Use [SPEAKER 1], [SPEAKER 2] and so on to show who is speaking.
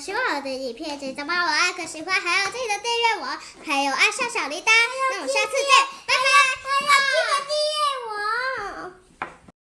[SPEAKER 1] 喜欢我的影片，记得帮我按个喜欢，还有记得订阅我，还有按下小铃铛。那我们下次见。